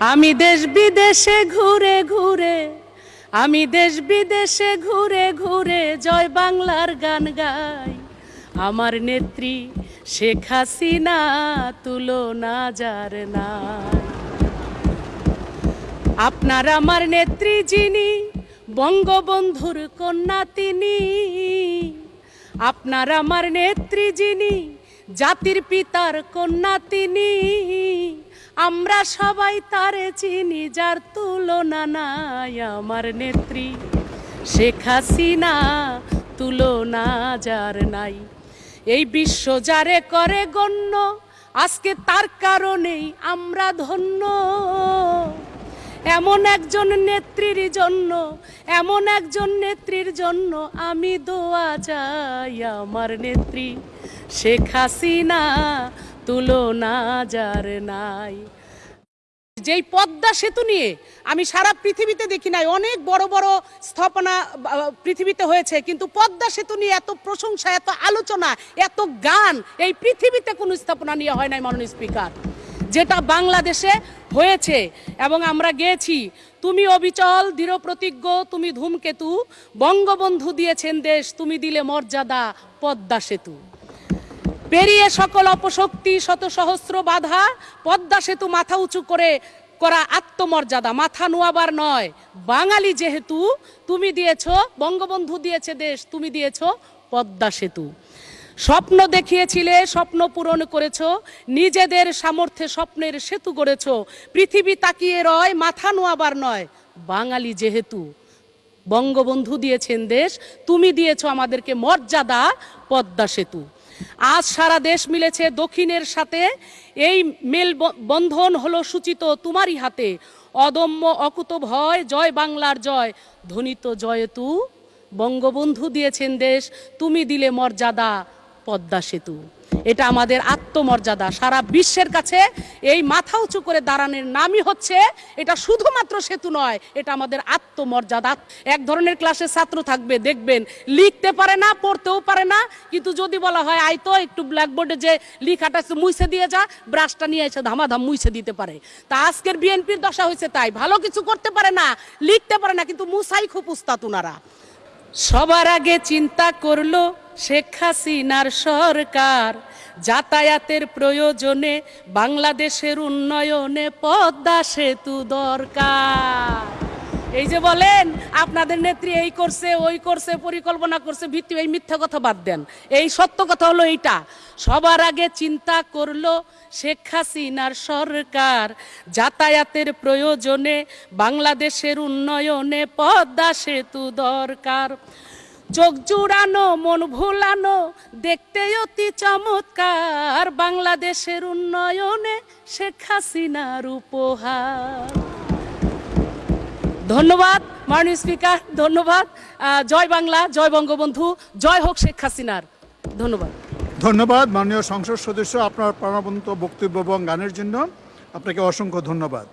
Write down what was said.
আমি দেশ বিদেশে ঘুরে ঘুরে, আমি দেশ বিদেশে ঘুরে ঘুরে জয় বাংলার গান গাই। আমার নেত্রী শেখ হাসিনা তুলনা যার নাই। আপনার আমার নেত্রী যিনি, বঙ্গবন্ধুর কন্যা তিনি। আপনার আমার নেত্রী যিনি, জাতির পিতার কন্যা তিনি। আমরা সবাই তারে চিনি, যার তুলনা নাই আমার নেত্রী। শেখ হাসিনা তুলনা যার নাই। এই বিশ্ব যারে করে গণ্য, আজকে তার কারণেই আমরা ধন্য। এমন একজন নেত্রীর জন্য, এমন একজন নেত্রীর জন্য আমি দোয়া চাই আমার নেত্রী। শেখ হাসিনা তুলনা যার নাই। যেই পদ্মা সেতু নিয়ে আমি সারা পৃথিবীতে দেখি নাই, অনেক বড় বড় স্থাপনা পৃথিবীতে হয়েছে, কিন্তু পদ্মা সেতু নিয়ে এত প্রশংসা, এত আলোচনা, এত গান, এই পৃথিবীতে কোনো স্থাপনা নিয়ে হয় নাই মাননীয় স্পিকার। যেটা বাংলাদেশে হয়েছে এবং আমরা গেছি তুমি অবিচল, দৃঢ় প্রতিজ্ঞ, তুমি ধূমকেতু, বঙ্গবন্ধু দিয়েছেন দেশ, তুমি দিলে মর্যাদা, পদ্মা সেতু। পেরিয়ে সকল অপশক্তি, শত সহস্র বাধা, পদ্মা সেতু মাথা উঁচু করে করা আত্মমর্যাদা, মাথা নোয়াবার নয়। বাঙালি যেহেতু, তুমি দিয়েছ, বঙ্গবন্ধু দিয়েছে দেশ, তুমি দিয়েছ পদ্মা সেতু। স্বপ্ন দেখিয়েছিলে, স্বপ্ন পূরণ করেছ, নিজেদের সামর্থ্যে স্বপ্নের সেতু গড়েছ। পৃথিবী তাকিয়ে রয়, মাথা নোয়াবার নয়। বাঙালি যেহেতু, বঙ্গবন্ধু দিয়েছেন দেশ, তুমি দিয়েছ আমাদেরকে মর্যাদা, পদ্মা সেতু। আজ সারা দেশ মিলেছে দক্ষিণের সাথে। এই মেল বন্ধন হলো সূচিত তোমারই হাতে। অদম্য অকুত ভয়, জয় বাংলার জয়। ধ্বনিত জয়তু বঙ্গবন্ধু দিয়েছেন দেশ, তুমি দিলে মর্যাদা পদ্মা সেতু। এটা আমাদের আত্মমর্যাদা। সারা বিশ্বের কাছে এই মাথা উঁচু করে দাঁড়ানোর নামই হচ্ছে এটা শুধুমাত্র সেতু নয়, এটা আমাদের আত্মমর্যাদা। এক ধরনের ক্লাসে ছাত্র থাকবে, দেখবেন। লিখতে পারে না, পড়তেও পারে না, কিন্তু যদি বলা হয় আই তো, একটু ব্ল্যাকবোর্ডে যে লিখাটা মুইছে দিয়ে যা ব্রাশটা নিয়ে এসে ধামাধাম মুইছে দিতে পারে। তা আজকের বিএনপির দশা হয়েছে তাই, ভালো কিছু করতে পারে না, লিখতে পারে না, কিন্তু মুসাই খুব উস্তাদ উনারা। সবার আগে চিন্তা করল শেখ হাসিনার সরকার। যাতায়াতের প্রয়োজনে বাংলাদেশের উন্নয়নে পদ্মা সেতু দরকার। এই যে বলেন, আপনাদের নেত্রী এই করছে, ওই করছে, পরিকল্পনা করছে, ভিত্তি এই মিথ্যা কথা বাদ দেন। এই সত্য কথা হলো এইটা। সবার আগে চিন্তা করল শেখ হাসিনার সরকার। যাতায়াতের প্রয়োজনে বাংলাদেশের উন্নয়নে পদ্মা সেতু দরকার। চোখ জুড়ানো, মন ভুলানো, দেখতে অতি চমৎকার। বাংলাদেশের উন্নয়নে শেখ হাসিনার উপহার। ধন্যবাদ, মাননীয় স্পিকার, ধন্যবাদ। জয় বাংলা, জয় বঙ্গবন্ধু, জয় হোক শেখ হাসিনার। ধন্যবাদ। ধন্যবাদ, মাননীয় সংসদ সদস্য, আপনার প্রাণবন্ত বক্তব্য এবং গানের জন্য আপনাকে অসংখ্য ধন্যবাদ।